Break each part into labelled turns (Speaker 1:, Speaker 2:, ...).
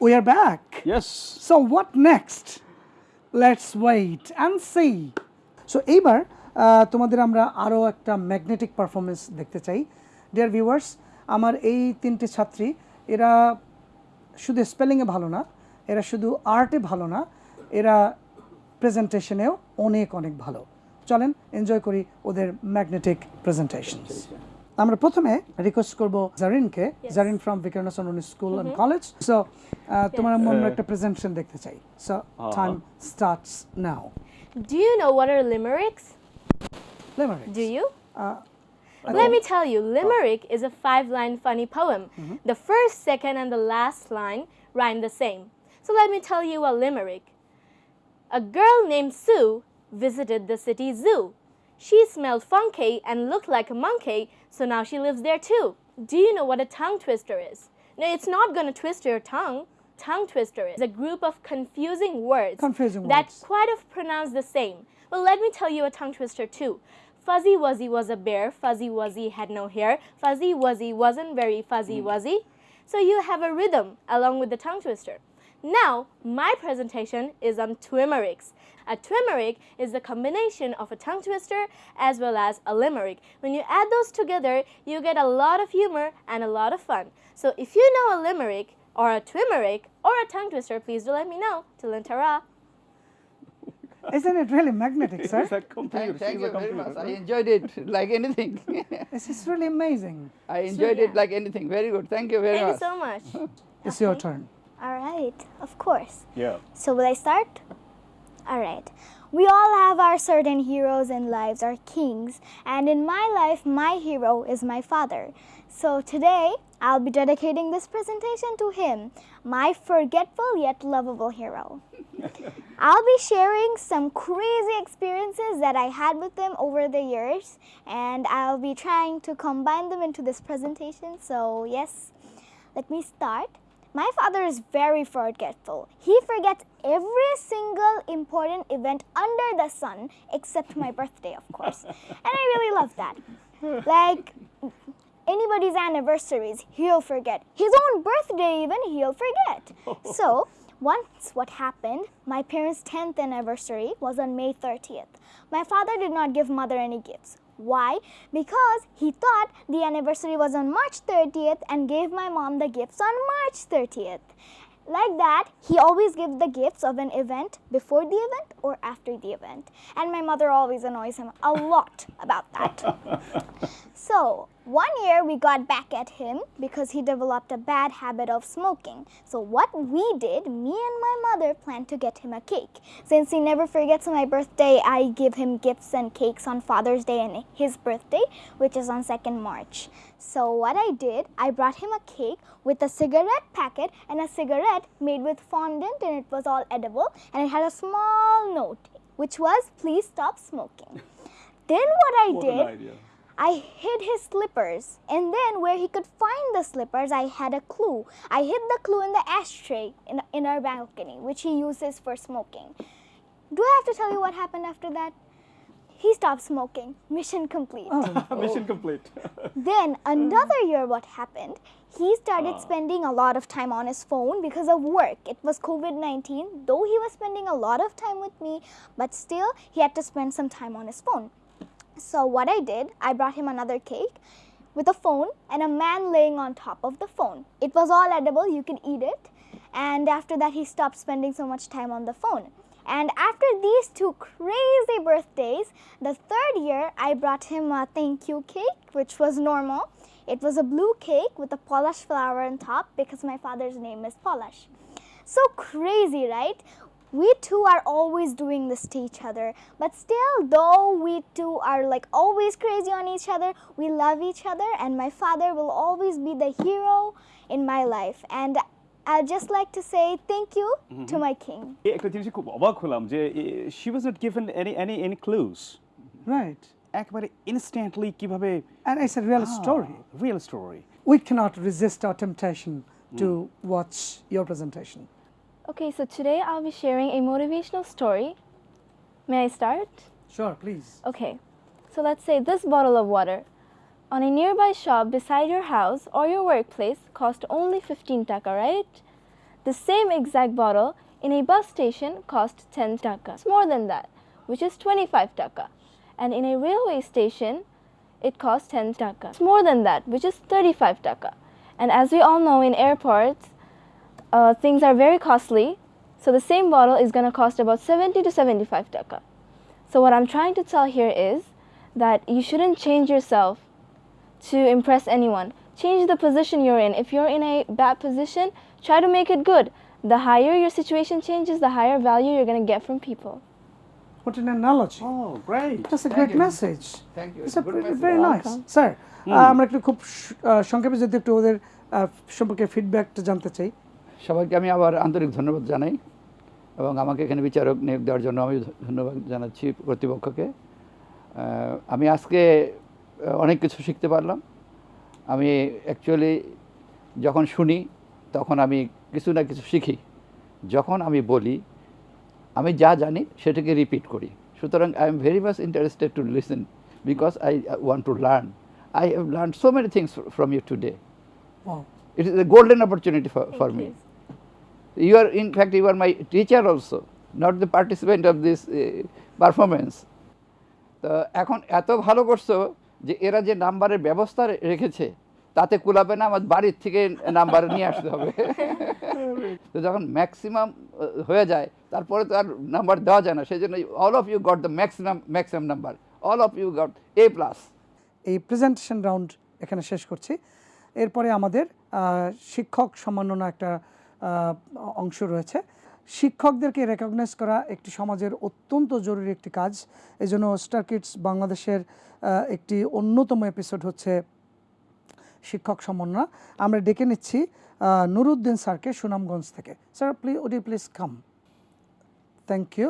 Speaker 1: We are back.
Speaker 2: Yes.
Speaker 1: So what next? Let's wait and see. So এইবার তোমাদের আমরা আরও একটা ম্যাগনেটিক পারফরমেন্স দেখতে চাই ডিয়ার ভিউয়ার্স আমার এই তিনটে ছাত্রী এরা শুধু স্পেলিংয়ে ভালো না এরা শুধু আর্টে ভালো না এরা প্রেজেন্টেশনেও অনেক অনেক ভালো চলেন এনজয় করি ওদের ম্যাগনেটিক প্রেজেন্টেশন আমরা প্রথমে রিকোয়েস্ট করব জারিনকে Zarin from ভিকারনাস school and college so তোমার মনে একটা প্রেজেন্টেশন দেখতে চাই so time starts now
Speaker 3: Do you know what are limericks?
Speaker 1: লিমারিক্স
Speaker 3: Do you?
Speaker 1: Uh,
Speaker 3: Let me tell you, limerick is a five-line funny poem. The first, second, and the last line rhyme the same. So let me tell you a limerick. A girl named Sue visited the city zoo. She smelled funky and looked like a monkey, so now she lives there too. Do you know what a tongue twister is? No, it's not going to twist your tongue. Tongue twister is a group of confusing words
Speaker 1: Confusing
Speaker 3: that
Speaker 1: words.
Speaker 3: quite of pronounce the same. Well, let me tell you a tongue twister too. Fuzzy Wuzzy was a bear. Fuzzy Wuzzy had no hair. Fuzzy Wuzzy wasn't very fuzzy mm. wuzzy. So you have a rhythm along with the tongue twister. Now, my presentation is on twimericks. A twimerick is the combination of a tongue twister as well as a limerick. When you add those together, you get a lot of humor and a lot of fun. So if you know a limerick or a twimerick or a tongue twister, please do let me know. Till then, ta-ra.
Speaker 1: Isn't it really magnetic, sir?
Speaker 2: She's a computer.
Speaker 4: Thank, thank you
Speaker 2: a
Speaker 4: very much. I enjoyed it like anything.
Speaker 1: This is really amazing.
Speaker 4: I enjoyed
Speaker 3: yeah.
Speaker 4: it like anything. Very good. Thank you very much.
Speaker 3: Thank you so much.
Speaker 1: It's your turn.
Speaker 5: All right, of course.
Speaker 2: Yeah.
Speaker 5: So will I start? All right. We all have our certain heroes in lives, our kings, and in my life, my hero is my father. So today, I'll be dedicating this presentation to him, my forgetful yet lovable hero. I'll be sharing some crazy experiences that I had with him over the years, and I'll be trying to combine them into this presentation. So, yes, let me start. My father is very forgetful. He forgets every single important event under the sun except my birthday, of course. And I really love that. Like anybody's anniversaries, he'll forget. His own birthday, even, he'll forget. So, once what happened, my parents' 10th anniversary was on May 30th. My father did not give mother any gifts. Why? Because he thought the anniversary was on March 30th and gave my mom the gifts on March 30th. Like that, he always gives the gifts of an event before the event or after the event. And my mother always annoys him a lot about that. So, one year we got back at him because he developed a bad habit of smoking. So, what we did, me and my mother planned to get him a cake. Since he never forgets my birthday, I give him gifts and cakes on Father's Day and his birthday, which is on 2nd March. So, what I did, I brought him a cake with a cigarette packet and a cigarette made with fondant, and it was all edible, and it had a small note which was, Please stop smoking. Then, what I
Speaker 2: What
Speaker 5: did. I hid his slippers, and then where he could find the slippers, I had a clue. I hid the clue in the ashtray in, in our balcony, which he uses for smoking. Do I have to tell you what happened after that? He stopped smoking. Mission complete.
Speaker 2: Mission complete.
Speaker 5: Then another year, what happened? He started ah. spending a lot of time on his phone because of work. It was COVID 19. Though he was spending a lot of time with me, but still, he had to spend some time on his phone. So, what I did, I brought him another cake with a phone and a man laying on top of the phone. It was all edible, you could eat it. And after that, he stopped spending so much time on the phone. And after these two crazy birthdays, the third year I brought him a thank you cake, which was normal. It was a blue cake with a Polish flower on top because my father's name is Polish. So crazy, right? We two are always doing this to each other, but still, though we two are like always crazy on each other, we love each other, and my father will always be the hero in my life. And I'd just like to say thank you to my king.
Speaker 2: এই একটা জিনিসে খুব অবাক হলাম যে she was not given any any any clues
Speaker 1: Right.
Speaker 2: একবারে instantly কিভাবে
Speaker 1: And it's a real story.
Speaker 2: Real story
Speaker 1: We cannot resist our temptation to watch your presentation.
Speaker 3: Okay, so today I'll be sharing a motivational story. May I start?
Speaker 1: Sure, please.
Speaker 3: Okay, so let's say this bottle of water on a nearby shop beside your house or your workplace cost only 15 taka, right? The same exact bottle in a bus station cost 10 taka. It's more than that, which is 25 taka. And in a railway station, it costs 10 taka. It's more than that, which is 35 taka. And as we all know, in airports, uh, things are very costly. So the same bottle is going to cost about 70 to 75 taka. So what I'm trying to tell here is that you shouldn't change yourself to impress anyone. Change the position you're in. If you're in a bad position, try to make it good. The higher your situation changes, the higher value you're going to get from people.
Speaker 1: What an analogy.
Speaker 2: Oh, great.
Speaker 1: That's a
Speaker 4: Thank
Speaker 1: great
Speaker 4: you.
Speaker 1: message.
Speaker 4: Thank you.
Speaker 1: It's a
Speaker 4: Good
Speaker 1: very,
Speaker 4: message.
Speaker 1: very nice. Sir আমরা একটু খুব স- আহ, সংক্ষেপে যদি একটু ওদের আহ, সম্পর্কে ফিডব্যাকটা জানতে চাই
Speaker 4: সবাইকে আমি আবার আন্তরিক ধন্যবাদ জানাই এবং আমাকে এখানে বিচারক নিয়োগ দেওয়ার জন্য আমি ধন্যবাদ জানাচ্ছি কর্তৃপক্ষকে। আমি আজকে অনেক কিছু শিখতে পারলাম। আমি অ্যাকচুয়ালি যখন শুনি তখন আমি কিছু না কিছু শিখি। যখন আমি বলি আমি যা জানি সেটাকে রিপিট করি। সুতরাং I am very much interested to listen because I want to learn I have learn so many things from
Speaker 1: you
Speaker 4: today is a golden opportunity for, for me. You are, in fact, you are my teacher also, not the participant of this uh, performance. তো এখন এত ভালো করছ যে এরা যে নাম্বারের ব্যবস্থা রেখেছে তাতে কুলাবে না আমার বাড়ির থেকে নাম্বার নিয়ে আসতে হবে। তো যখন ম্যাক্সিমাম হয়ে যায় তারপরে তো আর নাম্বার দেওয়া যায় না সেই জন্য all of you got the maximum maximum number all of you got A plus
Speaker 1: এই প্রেজেন্টেশন রাউন্ড এখানে শেষ করছি। এরপরে আমাদের শিক্ষক সম্মাননা একটা অংশ রয়েছে। শিক্ষকদেরকে রেকগনাইজ করা একটি সমাজের অত্যন্ত জরুরি একটি কাজ। এজন্য স্টার কিডস বাংলাদেশের একটি অন্যতম এপিসোড হচ্ছে শিক্ষক সমন্বয়। আমরা ডেকে নিচ্ছি নুরুদ্দিন স্যারকে সুনামগঞ্জ থেকে। স্যার প্লিজ ওডি please come thank you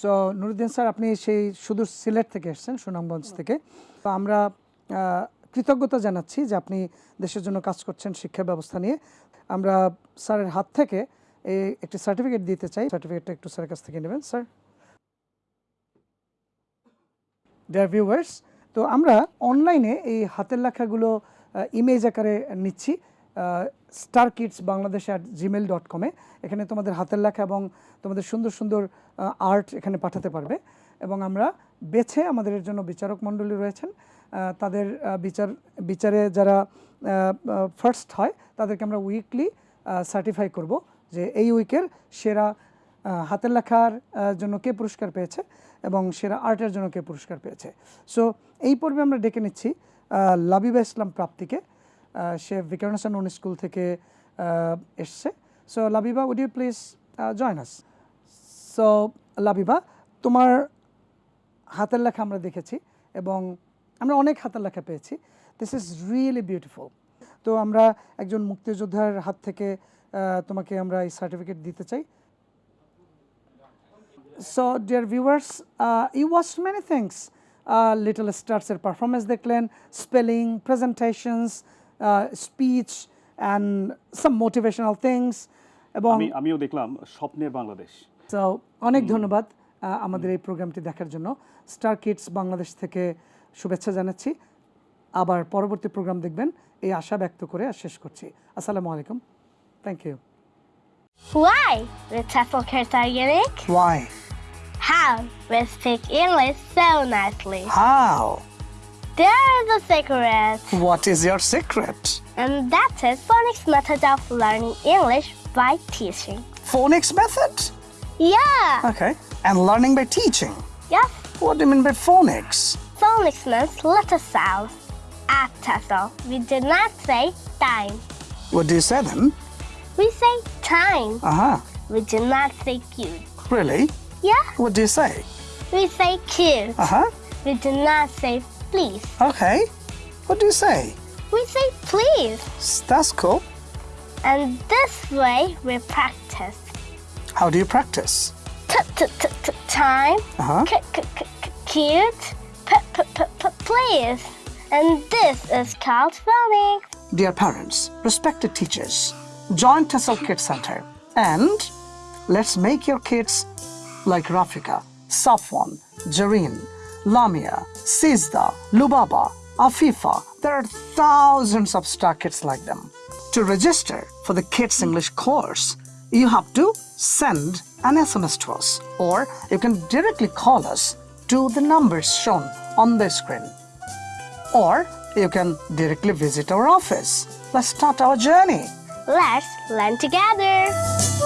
Speaker 1: so Nuruddin sir আপনি সেই সুদূর সিলেট থেকে এসেছেন সুনামগঞ্জ থেকে। তো আমরা কৃতজ্ঞতা জানাচ্ছি যে আপনি দেশের জন্য কাজ করছেন, শিক্ষা ব্যবস্থা নিয়ে। আমরা স্যারের হাত থেকে একটি সার্টিফিকেট দিতে চাই। সার্টিফিকেটটা একটু স্যারের কাছ থেকে নেবেন, স্যার। ডিয়ার ভিউয়ার্স তো আমরা অনলাইনে এই হাতের লেখাগুলো ইমেজ আকারে নিচ্ছি star kids Bangladesh at Gmail dot কমে এখানে তোমাদের হাতের লেখা এবং তোমাদের সুন্দর সুন্দর আর্ট এখানে পাঠাতে পারবে। এবং আমরা বেছে আমাদের জন্য বিচারক মণ্ডলী রয়েছেন। তাদের বিচার, বিচারে যারা ফার্স্ট হয়, তাদেরকে আমরা উইকলি সার্টিফাই করব যে এই উইকের সেরা হাতের লেখার জন্য কে পুরস্কার পেয়েছে এবং সেরা আর্টের জন্য কে পুরস্কার পেয়েছে। সো এই পর্বে আমরা ডেকে নিচ্ছি লাবিবা ইসলাম প্রাপ্তিকে। সে ভিকারুনেশন উনি স্কুল থেকে এসছে। So Labiba would you please join us so Labiba, তোমার হাতের লেখা আমরা দেখেছি এবং আমরা অনেক হাতের লেখা পেয়েছি। দিস ইজ রিয়েলি বিউটিফুল তো আমরা একজন মুক্তিযোদ্ধার হাত থেকে তোমাকে আমরা এই সার্টিফিকেট দিতে চাই। So dear viewers uh, you many things little এর পারফরমেন্স দেখলেন spelling presentations speech and some motivational things এবং
Speaker 2: আমিও দেখলাম স্বপ্নের বাংলাদেশ।
Speaker 1: তো অনেক ধন্যবাদ। আমাদের এই প্রোগ্রামটি দেখার জন্য স্টার কিডস বাংলাদেশ থেকে শুভেচ্ছা জানাচ্ছি আবার পরবর্তী প্রোগ্রাম দেখবেন এই আশা ব্যক্ত করে আর শেষ করছি আসসালামু আলাইকুম thank you
Speaker 6: Why? With TEFL Cartaginic?
Speaker 1: Why
Speaker 6: How? We speak English so nicely.
Speaker 1: How
Speaker 6: There's a secret,
Speaker 1: What is your secret?
Speaker 6: and that is phonics method of learning English by teaching.
Speaker 1: phonics method
Speaker 6: Yeah.
Speaker 1: okay and learning by teaching
Speaker 6: Yes.
Speaker 1: what do you mean by phonics
Speaker 6: Phonics means letter sounds. At TEFL, we do not say time.
Speaker 1: what do you say then
Speaker 6: We say time.
Speaker 1: uh-huh
Speaker 6: We do not say cute.
Speaker 1: really
Speaker 6: Yeah.
Speaker 1: what do you say
Speaker 6: We say cute.
Speaker 1: uh-huh
Speaker 6: We do not say please.
Speaker 1: okay what do you say
Speaker 6: We say please.
Speaker 1: That's cool
Speaker 6: And this way we practice.
Speaker 1: how do you practice
Speaker 6: time.
Speaker 1: uh-huh
Speaker 6: cute. Please. And this is called phonics.
Speaker 1: Dear parents, respected teachers, join TEFL Kids Center and let's make your kids like Rafika, Safwan, Jareen, Lamia, Sizda, Lubaba, Afifa. There are thousands of star kids like them. to register for the Kids English course, you have to send an SMS to us or you can directly call us to the numbers shown on the screen. Or you can directly visit our office. Let's start our journey.
Speaker 6: Let's learn together.